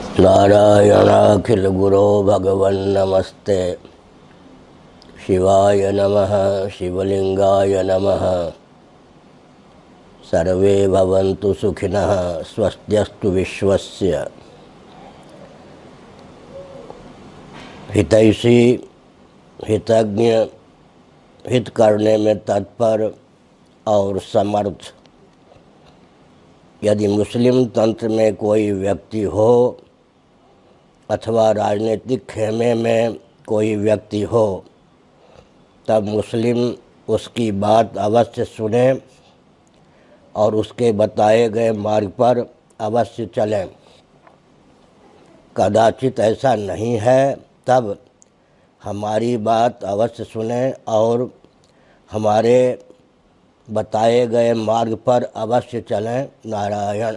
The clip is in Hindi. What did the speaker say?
नारायणाखिल गुरो भगवन्नमस्ते। शिवाय नमः शिवलिंगाय नमः। सर्वे भवन्तु सुखिनः, स्वस्त्यस्तु विश्वस्य। हितैषी हितज्ञ हित करने में तत्पर और समर्थ। यदि मुस्लिम तंत्र में कोई व्यक्ति हो अथवा राजनीतिक खेमे में कोई व्यक्ति हो, तब मुस्लिम उसकी बात अवश्य सुने और उसके बताए गए मार्ग पर अवश्य चलें। कदाचित ऐसा नहीं है, तब हमारी बात अवश्य सुने और हमारे बताए गए मार्ग पर अवश्य चलें, नारायण।